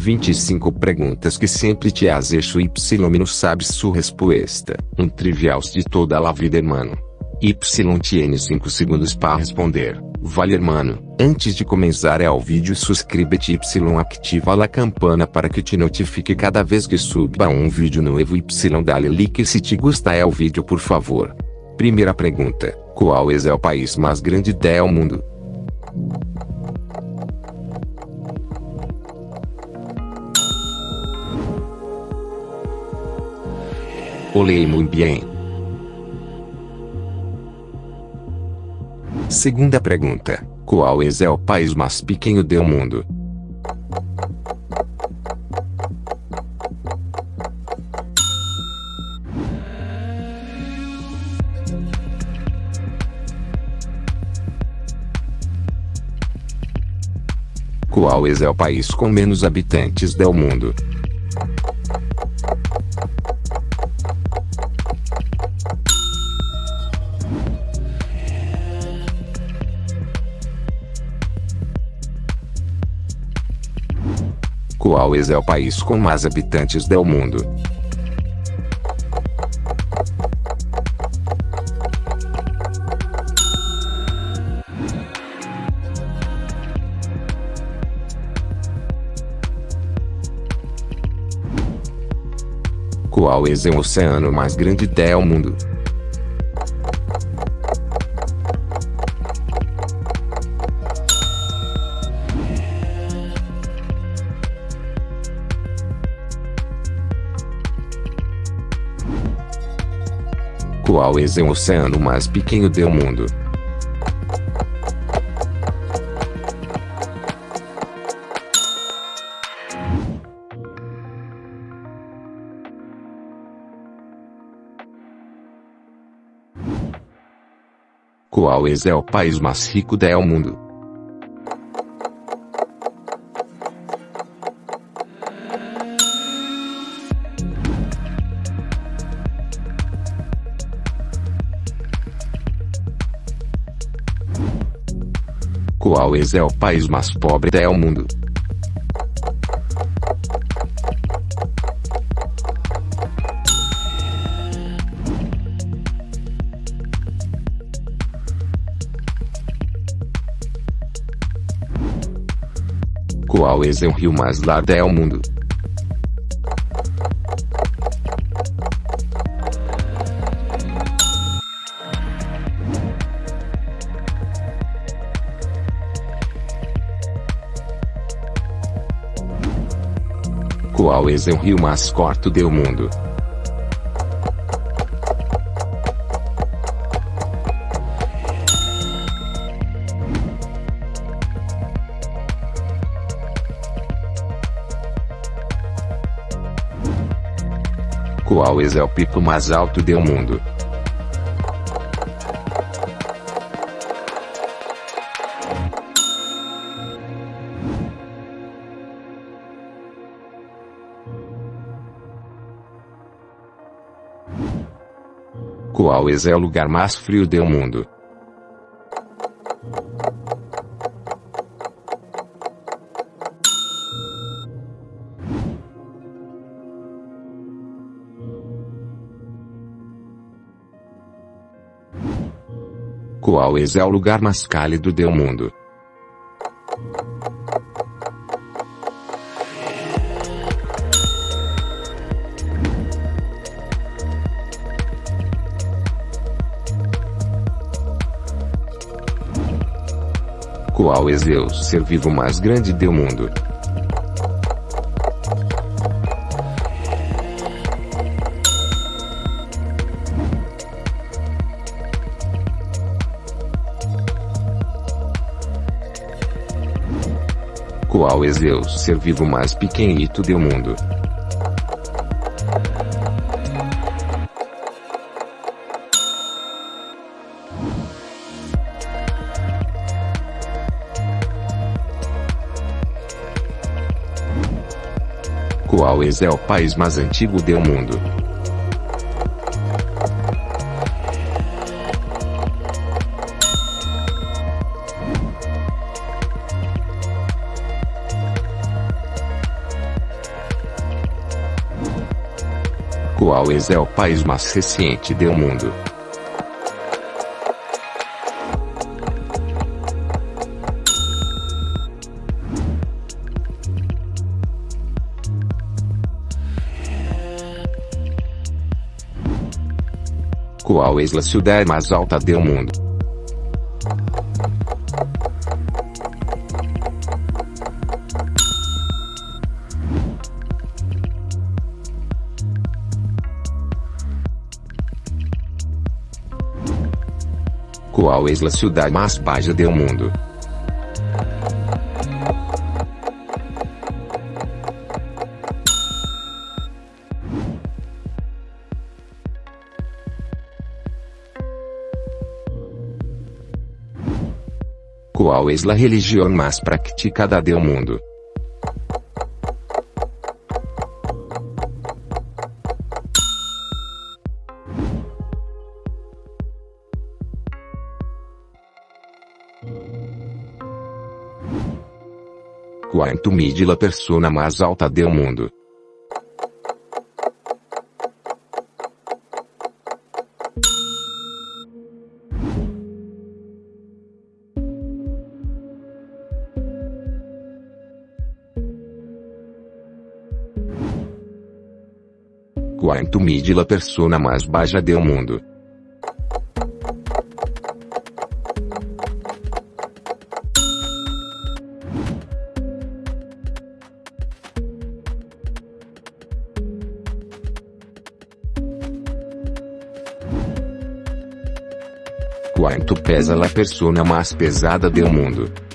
25 perguntas que sempre te has hecho y não sabes sua resposta. Um trivial de toda a vida hermano. Y tiene 5 segundos para responder. Vale hermano, antes de começar ao vídeo suscríbete y ativa a campana para que te notifique cada vez que suba um vídeo novo y dale like se te gostar é o vídeo por favor. Primeira pergunta, qual é o país mais grande do mundo? Olhei muito bem. Segunda pergunta: Qual é o país mais pequeno do mundo? Qual é o país com menos habitantes do mundo? Qual é o país com mais habitantes do mundo? Qual é o oceano mais grande do mundo? Qual é o oceano mais pequeno do mundo? Qual é o país mais rico do mundo? Qual é o país mais pobre do mundo? Qual é o rio mais largo do mundo? Qual é o rio mais curto do mundo? Qual é o pico mais alto do mundo? Qual é o lugar mais frio do mundo? Qual é o lugar mais cálido do mundo? Qual é o ser vivo mais grande do mundo? Qual é o ser vivo mais pequenito do mundo? Gaules é o país mais antigo do mundo. Gaules é o país mais recente do mundo. Qual é a cidade mais alta do mundo? Qual é a cidade mais baixa do mundo? Qual é a religião mais praticada do mundo? Quanto mide a persona mais alta do mundo? Quanto mide a persona mais baixa do mundo? Quanto pesa a persona mais pesada do mundo?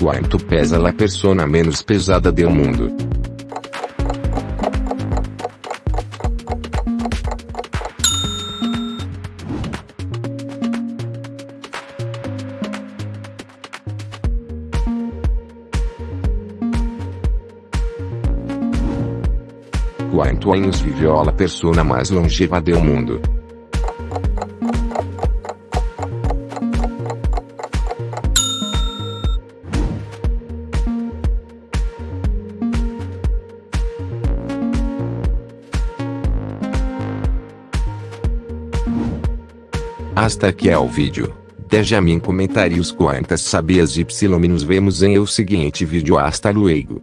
Quanto pesa a persona menos pesada do mundo? Quanto anos viveu a persona mais longeva do mundo? Hasta aqui é o vídeo. Em comentários quantas sabias y nos vemos em o seguinte vídeo hasta luego.